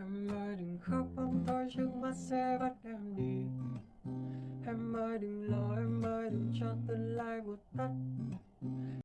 Em ơi đừng khóc bóng tôi trước mắt sẽ bắt em đi. Em ơi đừng lo, em ơi đừng cho tương lai một tắt.